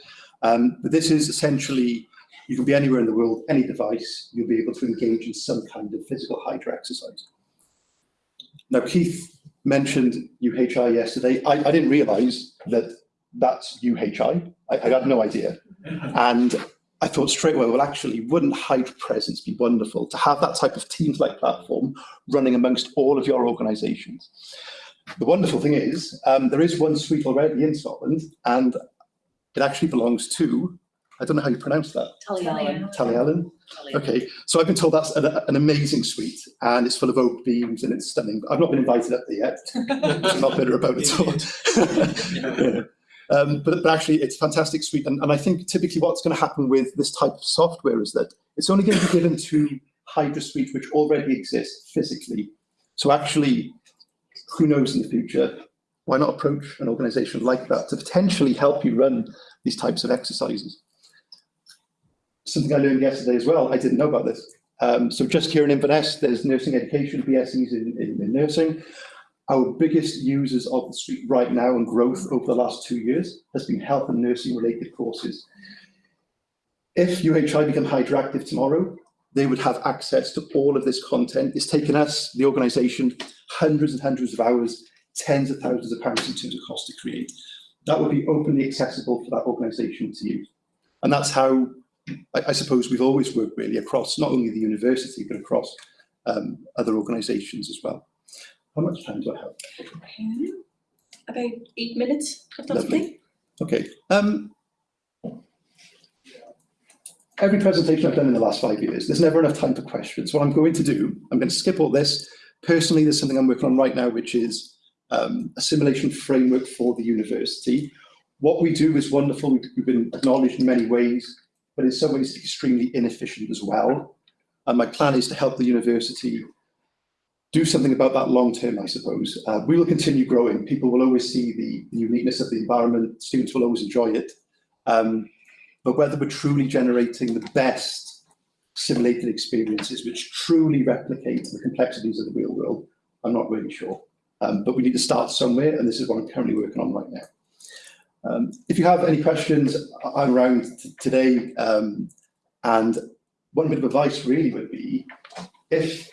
Um, but this is essentially, you can be anywhere in the world, any device, you'll be able to engage in some kind of physical Hydra exercise. Now, Keith mentioned UHI yesterday. I, I didn't realise that that's UHI. I, I had no idea. And I thought straight away, well, actually, wouldn't Hydra Presence be wonderful to have that type of Teams-like platform running amongst all of your organisations? The wonderful thing is, um, there is one suite already in Scotland, and it actually belongs to, I don't know how you pronounce that, Tulliallan. Tully Allen. Okay, so I've been told that's an, an amazing suite, and it's full of oak beams and it's stunning. I've not been invited up there yet. I'm not bitter about it at all. Yeah. Um, but, but actually, it's a fantastic suite. And, and I think typically what's going to happen with this type of software is that it's only going to be given to Hydra Suite, which already exists physically. So actually, who knows in the future, why not approach an organization like that to potentially help you run these types of exercises? Something I learned yesterday as well, I didn't know about this. Um, so just here in Inverness, there's nursing education, BSEs in, in, in nursing. Our biggest users of the suite right now and growth over the last two years has been health and nursing related courses. If UHI become hydractive tomorrow, they would have access to all of this content. It's taken us, the organisation, hundreds and hundreds of hours, tens of thousands of pounds in terms of cost to create. That would be openly accessible for that organisation to use. And that's how, I, suppose, we've always worked really across not only the university, but across um, other organisations as well. How much time do I have? About eight minutes, if that's Lovely. okay. Okay. Um, every presentation I've done in the last five years, there's never enough time for questions. What I'm going to do, I'm going to skip all this. Personally, there's something I'm working on right now, which is um, a simulation framework for the university. What we do is wonderful. We've been acknowledged in many ways, but in some ways extremely inefficient as well. And my plan is to help the university do something about that long term, I suppose. Uh, we will continue growing. People will always see the, uniqueness of the environment. Students will always enjoy it. Um, but whether we're truly generating the best simulated experiences which truly replicate the complexities of the real world, I'm not really sure. Um, but we need to start somewhere, and this is what I'm currently working on right now. Um, if you have any questions, I'm around today. Um, and one bit of advice really would be, if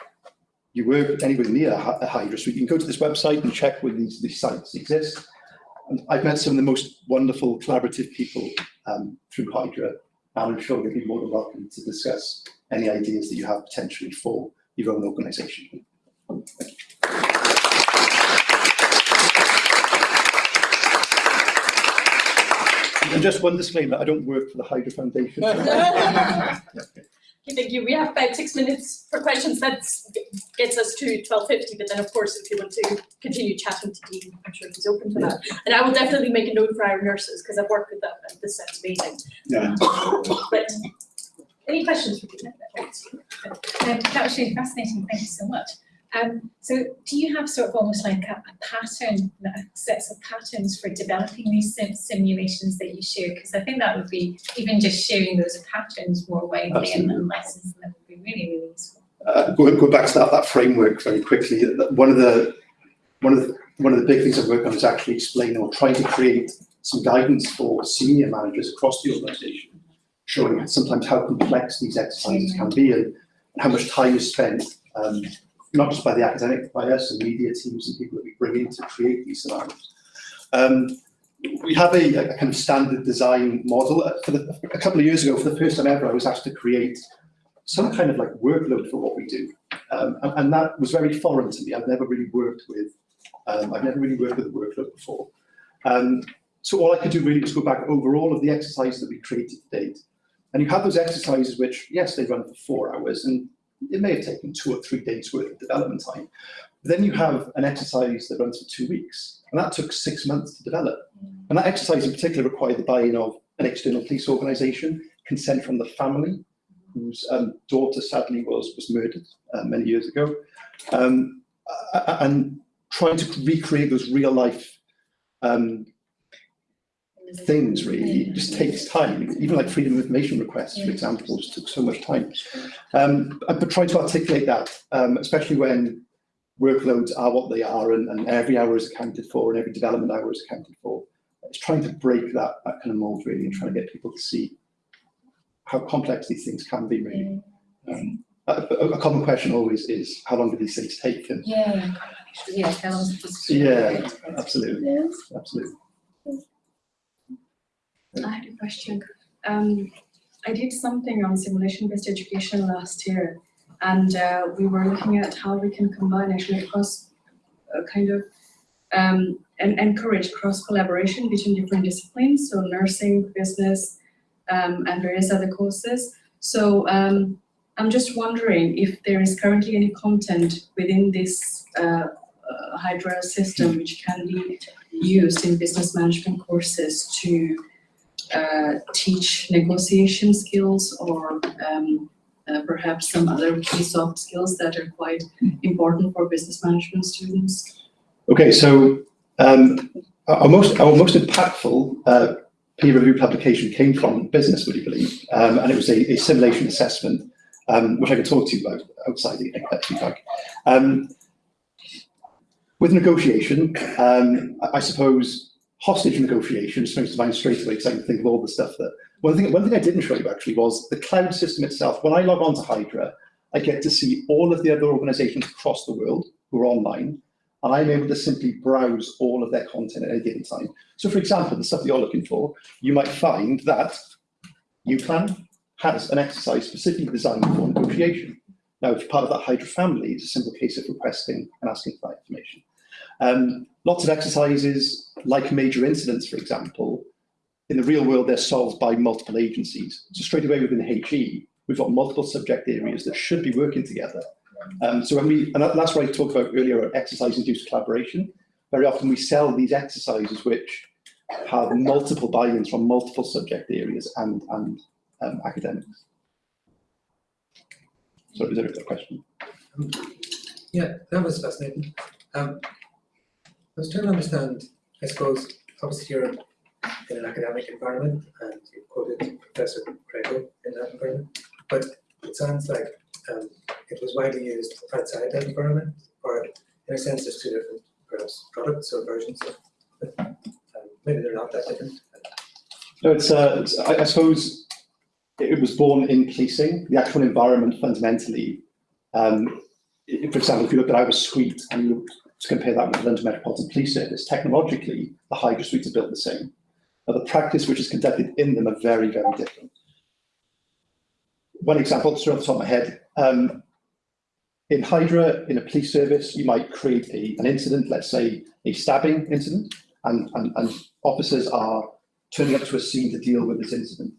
you work anywhere near a Hydra suite, you can go to this website and check whether these, these sites exist. And I've met some of the most wonderful collaborative people um, through Hydra, and I'm sure you'll be more than welcome to discuss any ideas that you have potentially for your own organisation. Thank you. And just one disclaimer, I don't work for the Hydra Foundation. Okay, thank you. We have about six minutes for questions. That gets us to twelve fifty, but then of course, if you want to continue chatting to Dean, I'm sure he's open to that. And I will definitely make a note for our nurses, because I've worked with them and this sounds amazing. Yeah. But any questions for Dean? Um, that was really fascinating, thank you so much. Um, so do you have sort of almost like a, a pattern, uh, sets of patterns for developing these sim- simulations that you share? Because I think that would be, even just sharing those patterns more widely and Absolutely. and lessons, that would be really, really useful. uh, go, go back to that, that framework very quickly. One of the, one of the, one of the big things I've worked on is actually explaining or trying to create some guidance for senior managers across the organisation, showing sometimes how complex these exercises can be and how much time is spent, um, not just by the academic, by us and media teams and people that we bring in to create these scenarios. Um, we have a, a kind of standard design model. Uh, For the, a couple of years ago, for the first time ever, I was asked to create some kind of like workload for what we do. Um, and, and that was very foreign to me. I've never really worked with, um, I've never really worked with a workload before. Um, so all I could do really was go back over all of the exercises that we created to date. And you have those exercises which, yes, they run for four hours and it may have taken two or three days worth of development time. Then you have an exercise that runs for two weeks and that took six months to develop. And that exercise in particular required the buy-in of an external police organisation, consent from the family, whose um, daughter sadly was was murdered uh, many years ago, um, and trying to recreate those real life um, things really just takes time. Even like freedom of information requests, for example, just took so much time. Um, but trying to articulate that, um, especially when workloads are what they are and, and every hour is accounted for and every development hour is accounted for. It's trying to break that, that kind of mold really and trying to get people to see how complex these things can be really. Um, a, a a common question always is, how long do these things take? And Yeah, yeah, how long is it Yeah. absolutely, absolutely. I had a question. Um, I did something on simulation-based education last year, and uh, we were looking at how we can combine actually across uh, kind of um, and encourage cross collaboration between different disciplines, so nursing, business, um, and various other courses. So um, I'm just wondering if there is currently any content within this uh, uh, Hydra system which can be used in business management courses to uh, teach negotiation skills or um, uh, perhaps some other key soft skills that are quite important for business management students. Okay, so um, our most our most impactful uh, peer review publication came from business, would you believe? Um, and it was a, a simulation assessment, um, which I can talk to you about outside the like. Um, with negotiation, um, I suppose hostage negotiation springs to mind straight away because I can think of all the stuff that. One thing, one thing I didn't show you actually was the cloud system itself. When I log on to Hydra, I get to see all of the other organisations across the world who are online, and I'm able to simply browse all of their content at any given time. So for example, the stuff that you're looking for, you might find that UCLan has an exercise specifically designed for negotiation. Now, if you're part of that Hydra family, it's a simple case of requesting and asking for that information. Um, lots of exercises, like major incidents, for example, in the real world, they're solved by multiple agencies. So straight away within HE, we've got multiple subject areas that should be working together. Um, so when we, and that's what I talked about earlier, about exercise-induced collaboration. Very often we sell these exercises which have multiple buy-ins from multiple subject areas and, and um, academics. So is there a question? Yeah, that was fascinating. Um, I was trying to understand, I suppose, obviously you're in an academic environment and you quoted Professor Crego in that environment, but it sounds like um, it was widely used outside that environment, or in a sense, there's two different perhaps products or versions of. Um, maybe they're not that different. No, it's, uh, it's- I, I suppose it was born in policing, the actual environment fundamentally. Um, for example, if you look at our suite and you look to compare that with the London Metropolitan Police Service, technologically, the Hydra suites are built the same. But the practice which is conducted in them are very, very different. One example, straight off the top of my head, um, in Hydra, in a police service, you might create a, an incident, let's say a stabbing incident, and, and, and officers are turning up to a scene to deal with this incident.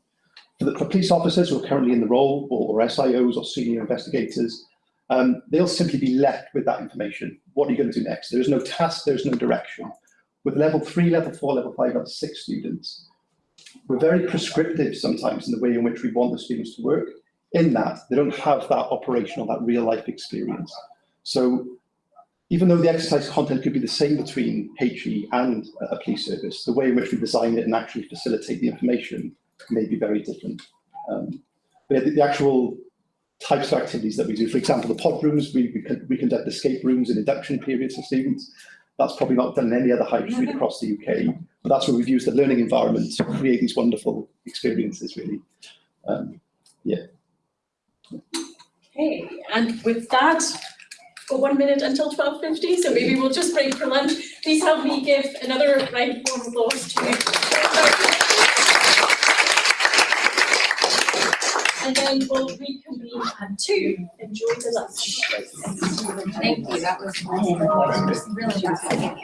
For the for police officers who are currently in the role, or, or SIOs or senior investigators, um, they'll simply be left with that information. What are you going to do next? There is no task, there is no direction. With level three, level four, level five, level six students, we're very prescriptive sometimes in the way in which we want the students to work. in that they don't have that operational, that real life experience. So even though the exercise content could be the same between HE and a police service, the way in which we design it and actually facilitate the information may be very different. Um, the, the actual types of activities that we do, for example, the pod rooms, we, we, con- we conduct escape rooms and induction periods for students. That's probably not done in any other high street across the UK, but that's where we've used the learning environment to create these wonderful experiences, really. Um, Okay, and with that, for one minute until twelve fifty, so maybe we'll just break for lunch. Please help me give another round of applause to. And then we'll reconvene at two. Enjoy the lunch. Thank you, that was really, really fascinating.